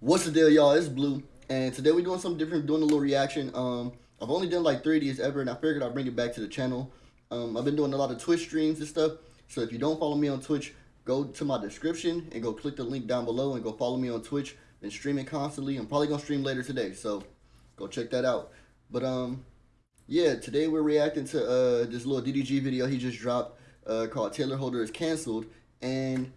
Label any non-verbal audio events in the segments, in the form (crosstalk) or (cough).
What's the deal, y'all? It's Blue, and today we're doing something different, doing a little reaction. Um, I've only done like three of these ever, and I figured I'd bring it back to the channel. Um, I've been doing a lot of Twitch streams and stuff, so if you don't follow me on Twitch, go to my description and go click the link down below and go follow me on Twitch. Been streaming constantly. I'm probably gonna stream later today, so go check that out. But um, yeah, today we're reacting to uh this little DDG video he just dropped uh called Tayler Holder is canceled, and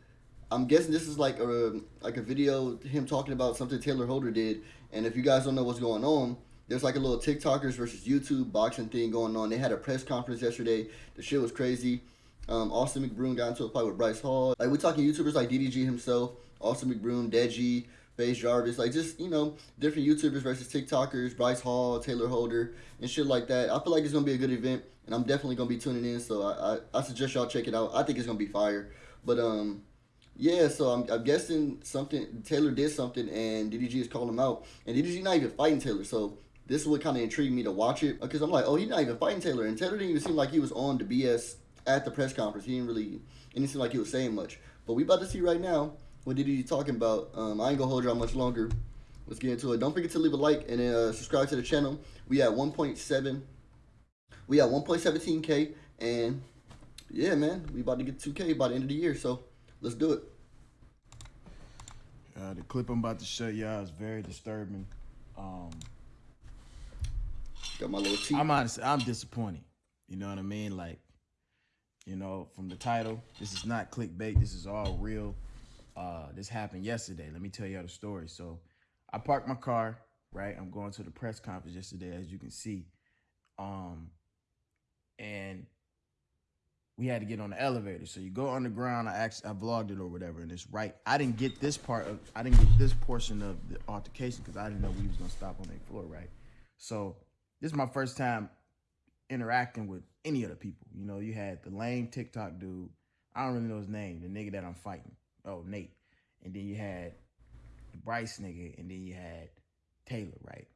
I'm guessing this is like a like a video him talking about something Tayler Holder did. And if you guys don't know what's going on, there's like a little TikTokers versus YouTube boxing thing going on. They had a press conference yesterday. The shit was crazy. Um, Austin McBroom got into a fight with Bryce Hall. Like we're talking YouTubers like DDG himself, Austin McBroom, Deji, FaZe Jarvis, like just you know different YouTubers versus TikTokers, Bryce Hall, Tayler Holder, and shit like that. I feel like it's gonna be a good event, and I'm definitely gonna be tuning in. So I I, I suggest y'all check it out. I think it's gonna be fire. But um yeah, so I'm, I'm guessing something Taylor did something and DDG is calling him out, and DDG not even fighting Taylor. So this is what kind of intrigued me to watch it because I'm like, oh, he's not even fighting Taylor, and Taylor didn't even seem like he was on the BS at the press conference. He didn't really, it didn't seem like he was saying much. But we about to see right now what DDG talking about. Um, I ain't gonna hold y'all much longer. Let's get into it. Don't forget to leave a like and uh, subscribe to the channel. We at 1.7. We at 1.17k, and yeah, man, we about to get 2k by the end of the year. So let's do it. Uh, the clip I'm about to show y'all is very disturbing. Um, Got my little teeth. I'm honestly, I'm disappointed. You know what I mean? Like, you know, from the title, this is not clickbait. This is all real. Uh, this happened yesterday. Let me tell y'all the story. So, I parked my car. Right, I'm going to the press conference yesterday, as you can see. Um, we had to get on the elevator. So you go underground. I actually I vlogged it or whatever, and it's right. I didn't get this part of I didn't get this portion of the altercation because I didn't know we was gonna stop on that floor, right? So this is my first time interacting with any of the people. You know, you had the lame TikTok dude. I don't really know his name, the nigga that I'm fighting. Oh, Nate. And then you had the Bryce nigga, and then you had Taylor, right?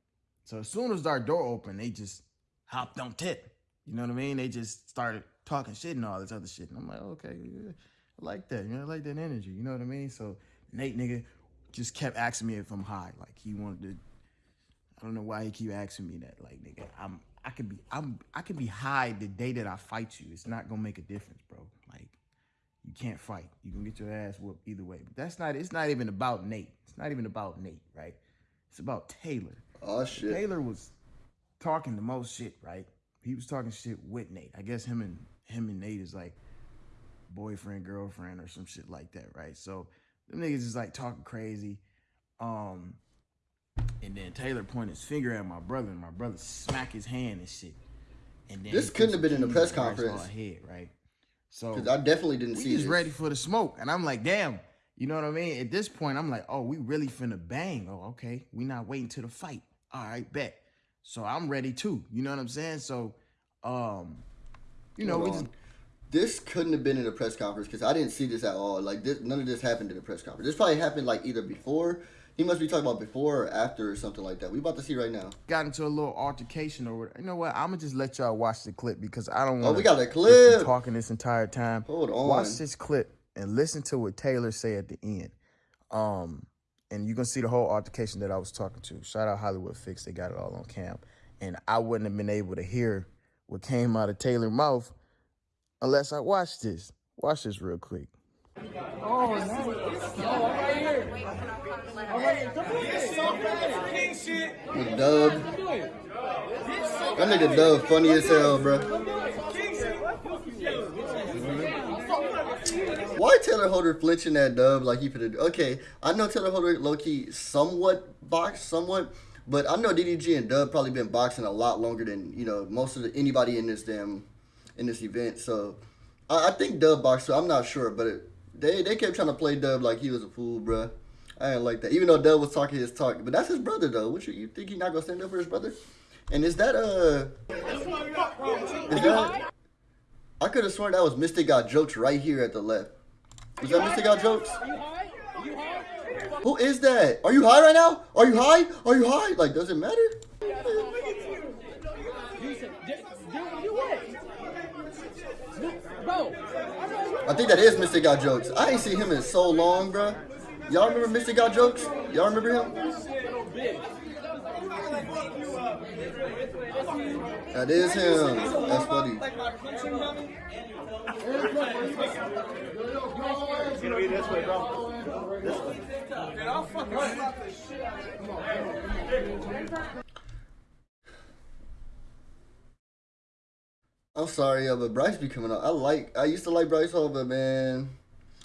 So as soon as our door opened, they just hopped on tip. You know what I mean? They just started talking shit and all this other shit. And I'm like, okay, yeah, I like that. You know, I like that energy. You know what I mean? So Nate nigga just kept asking me if I'm high. Like he wanted to. I don't know why he keep asking me that. Like nigga, I'm. I could be. I'm. I could be high the day that I fight you. It's not gonna make a difference, bro. Like you can't fight. You can get your ass whooped either way. But that's not. It's not even about Nate. It's not even about Nate, right? It's about Taylor. Oh shit. Taylor was talking the most shit, right? He was talking shit with Nate. I guess him and him and Nate is like boyfriend, girlfriend, or some shit like that, right? So them niggas is like talking crazy. Um, and then Taylor pointed his finger at my brother, and my brother smacked his hand and shit. And then this couldn't have been in the press conference. Head, right? So I definitely didn't see. He's ready for the smoke, and I'm like, damn. You know what I mean? At this point, I'm like, oh, we really finna bang. Oh, okay. We not waiting to the fight. All right, bet. So I'm ready too. You know what I'm saying? So, um, you know, we just this couldn't have been in a press conference because I didn't see this at all. Like this, none of this happened in a press conference. This probably happened like either before. He must be talking about before or after or something like that. We about to see right now. Got into a little altercation or whatever. You know what? I'm gonna just let y'all watch the clip because I don't want. Oh, we got a clip. Talking this entire time. Hold on. Watch this clip and listen to what Taylor say at the end. Um, and you can see the whole altercation that I was talking to. Shout out Hollywood Fix. They got it all on cam. And I wouldn't have been able to hear what came out of Taylor's mouth unless I watch this. Watch this real quick. Oh, nice. Oh, right here. All right, Dub. That nigga Dub funny as hell, bro. Why Tayler Holder flinching that dub like he put it? Okay, I know Tayler Holder low key somewhat boxed, somewhat, but I know DDG and Dub probably been boxing a lot longer than you know most of the, anybody in this damn in this event. So I, I think Dub boxed. So I'm not sure, but it, they they kept trying to play Dub like he was a fool, bruh. I didn't like that. Even though Dub was talking his talk, but that's his brother though. What you, you think he not gonna stand up for his brother? And is that uh? Is that? I could have sworn that was Mystic Got Jokes right here at the left. Is that Mystic Got Jokes? Who is that? Are you high right now? Are you high? Are you high? Like, does it matter? I think that is Mystic Got Jokes. I ain't seen him in so long, bro. Y'all remember Mr. Got Jokes? Y'all remember him? That is him. That's funny. I'm sorry, but Bryce be coming out. I like. I used to like Bryce Hall, but man,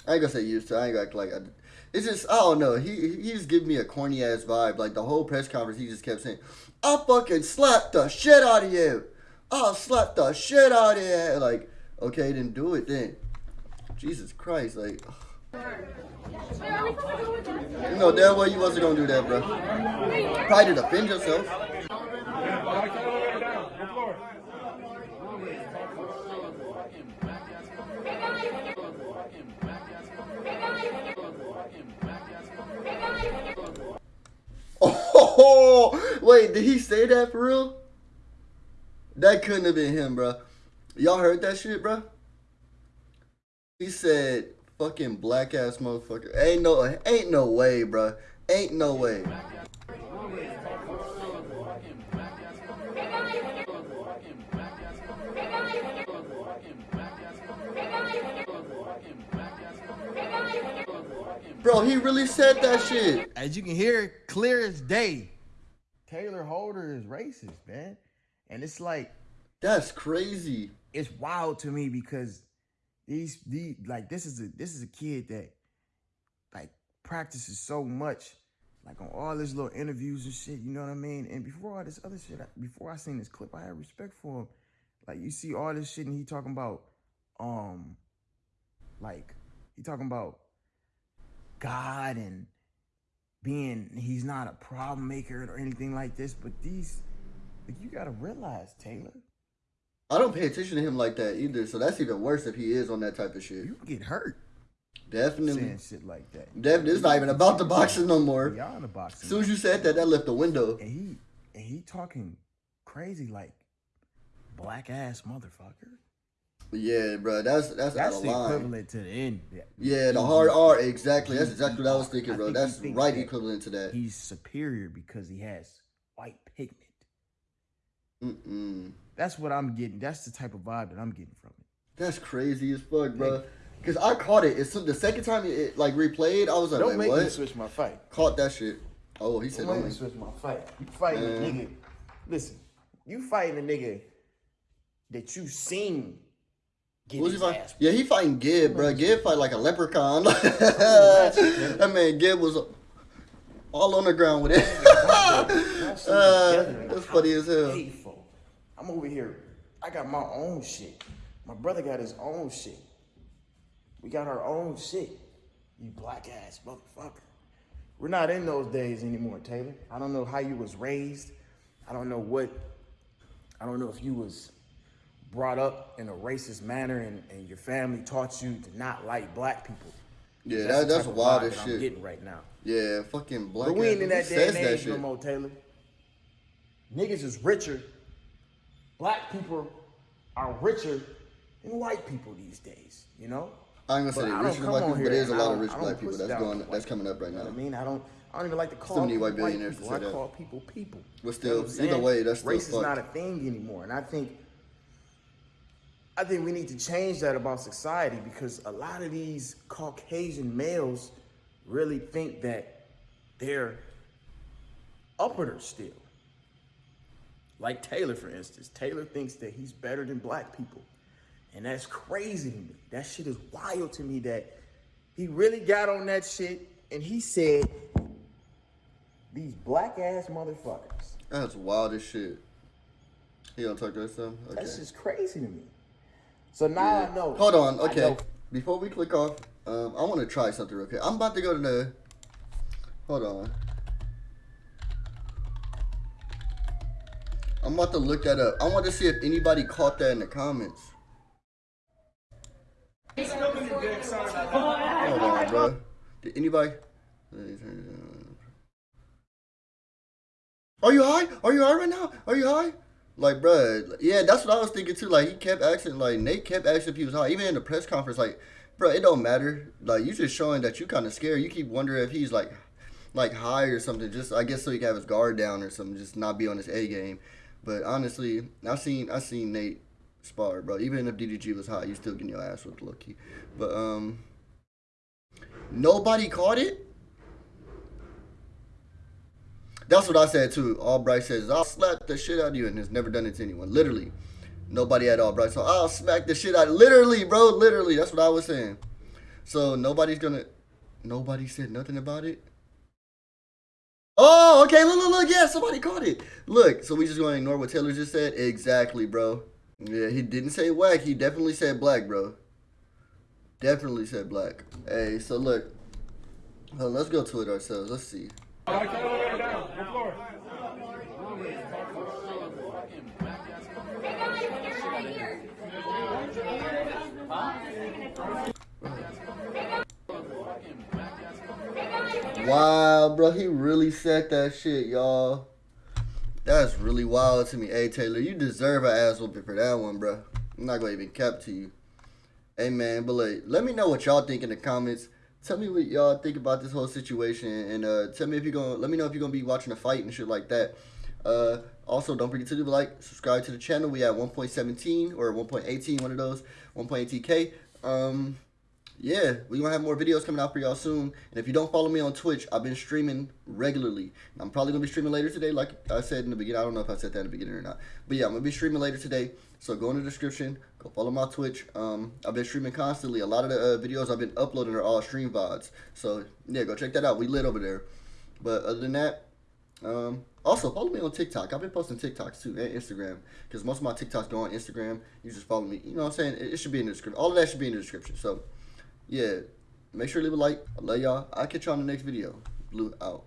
I ain't gonna say used to. I ain't gonna act like I. It's just I don't know. He he just give me a corny ass vibe. Like the whole press conference, he just kept saying, "I fucking slapped the shit out of you. I'll slap the shit out of you." Like, okay, then do it then. Jesus Christ, like. You know damn well you wasn't gonna do that, bro. Probably to defend yourself. Wait, did he say that for real? That couldn't have been him, bro. Y'all heard that shit, bro? He said, "Fucking black ass motherfucker." Ain't no, ain't no way, bro. Ain't no way. Bro, he really said that shit. As you can hear, clear as day, Tayler Holder is racist, man. And it's like That's crazy. it's wild to me because these these like this is a this is a kid that like practices so much like on all his little interviews and shit you know what i mean and before all this other shit before i seen this clip i had respect for him like you see all this shit and he talking about um like he talking about god and being he's not a problem maker or anything like this but these like you gotta realize taylor I don't pay attention to him like that either, so that's even worse if he is on that type of shit. you can get hurt Definitely. saying shit like that Definitely. It's not even about the boxing no more. Y'all in the As soon as you said that, that left the window. and he and he talking crazy like black ass motherfucker. Yeah, bro. That's that's, That's out of the line. equivalent to the end. Yeah, the hard R. Exactly. That's exactly what I was thinking, bro. think That's right that equivalent to that. He's superior because he has white pigment. Mm-mm. That's what I'm getting. That's the type of vibe that I'm getting from it. That's crazy as fuck, bro. Cause I caught it. It's the second time it, it, like replayed. I was like, Don't make what? me switch my fight. Caught that shit. Oh, he said, Don't don't make oh. me switch my fight. You fighting a nigga. Listen, you fighting a nigga that you seen he fight? ass Yeah, he fighting Gib, bro. Gib fight like a leprechaun. (laughs) that man Gib was all on the ground with it. (laughs) uh, that's funny as hell. I'm over here. I got my own shit. My brother got his own shit. We got our own shit. You black ass motherfucker. We're not in those days anymore, Taylor. I don't know how you was raised. I don't know what. I don't know if you was brought up in a racist manner and, and your family taught you to not like black people. Yeah, That's that, that's wild as that I'm shit. getting right now. Yeah, fucking black. People. But we ain't in that day and age no more, Taylor. Niggas is richer. Black people are richer than white people these days, you know? I ain't gonna say I they don't richer than come black people, but there's a lot of rich black people that's going that's coming up right You now. I mean? I don't I don't even like to call people white white billionaires people. to I that. call people people. But You still, know either way, that's still race is not a thing anymore. And I think I think we need to change that about society because a lot of these Caucasian males really think that they're uppers still. Like Taylor, for instance. Taylor thinks that he's better than black people. And that's crazy to me. That shit is wild to me that he really got on that shit and he said, these black ass motherfuckers. That's wild as shit. He gonna talk to us some? Okay. That's just crazy to me. So now I know. Hold on, okay. Before we click off, um, I want to try something real quick. I'm about to go to the. Hold on. I'm about to look that up. I want to see if anybody caught that in the comments. Hold on, bro. Did anybody? Are you high? Are you high right now? Are you high? Like, bruh, yeah, that's what I was thinking too. Like, he kept asking, like, Nate kept asking if he was high. Even in the press conference, like, bro, it don't matter. Like you just showing that you kind of scared. You keep wondering if he's like, like high or something. Just I guess so he can have his guard down or something. Just not be on his A game. But honestly, I seen I seen Nate spar, bro. Even if DDG was high, you still getting your ass with Loki. But um, nobody caught it. That's what I said too. All Bryce says I'll slap the shit out of you, and has never done it to anyone. Literally. Nobody at all, Bryce. So I'll smack the shit out. Literally, bro. Literally. That's what I was saying. So nobody's gonna. Nobody said nothing about it. Oh, okay. Look, look, look. Yeah, somebody caught it. Look. So we just gonna ignore what Taylor just said. Exactly, bro. Yeah, he didn't say whack. He definitely said black, bro. Definitely said black. Hey, so look. Well, let's go to it ourselves. Let's see. Wow, bro, he really said that shit, y'all. That's really wild to me. Hey, Taylor, you deserve an ass whooping for that one, bro. I'm not gonna even cap to you. Hey, man, but like, let me know what y'all think in the comments. Tell me what y'all think about this whole situation, and uh, tell me if you're gonna. Let me know if you're gonna be watching a fight and shit like that. Uh, also, don't forget to leave a like, subscribe to the channel. We at 1.17 or 1.18, one of those, 1.18k. Um, yeah, we're gonna have more videos coming out for y'all soon. And if you don't follow me on Twitch, I've been streaming regularly. I'm probably gonna be streaming later today, like I said in the beginning. I don't know if I said that in the beginning or not. But yeah, I'm gonna be streaming later today. So go in the description, go follow my Twitch. Um, I've been streaming constantly. A lot of the uh, videos I've been uploading are all stream VODs. So yeah, go check that out. We lit over there. But other than that, um, also follow me on TikTok. I've been posting TikToks too and Instagram because most of my TikToks go on Instagram. You just follow me. You know what I'm saying? It, it should be in the description. All of that should be in the description. So yeah, make sure to leave a like. I love y'all. I'll catch y'all in the next video. Blue out.